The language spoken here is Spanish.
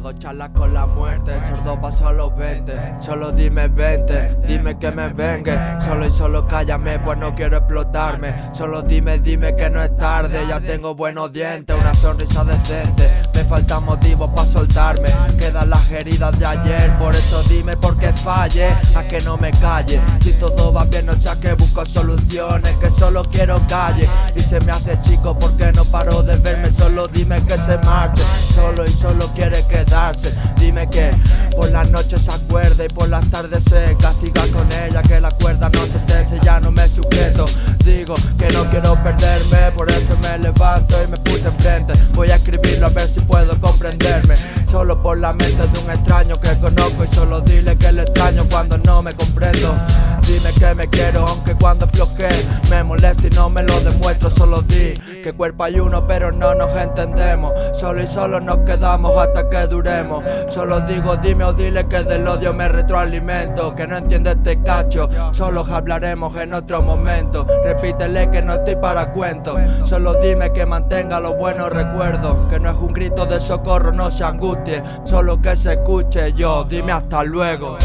Tengo charlas con la muerte, sordo paso a los 20 Solo dime 20, dime que me vengue. Solo y solo cállame, pues no quiero explotarme. Solo dime, dime que no es tarde. Ya tengo buenos dientes, una sonrisa decente. Me faltan motivos para soltarme. Quedan las heridas de ayer. Por eso dime por qué falle A que no me calle. Si todo va bien, no sea que busco soluciones Que solo quiero calle. Y se me hace chico porque no paro de verme Solo dime que se marche. Solo y solo quiere quedarse. Dime que por las noches se acuerda Y por las tardes se castiga con ella Que la cuerda no se tense, ya no me sujeto. Digo que no quiero perderme Por eso me levanto y me puse enfrente. Voy a escribirlo a ver si puedo comprenderme. Solo por la mente de un extraño que conozco Y solo dile que le extraño cuando no me comprendo que me quiero aunque cuando floje Me molesta y no me lo demuestro Solo di que cuerpo hay uno pero no nos entendemos. Solo y solo nos quedamos hasta que duremos. Solo digo dime o dile que del odio me retroalimento Que no entiende este cacho. Solo hablaremos en otro momento. Repítele que no estoy para cuentos Solo dime que mantenga los buenos recuerdos Que no es un grito de socorro, no se angustie. Solo que se escuche yo, dime hasta luego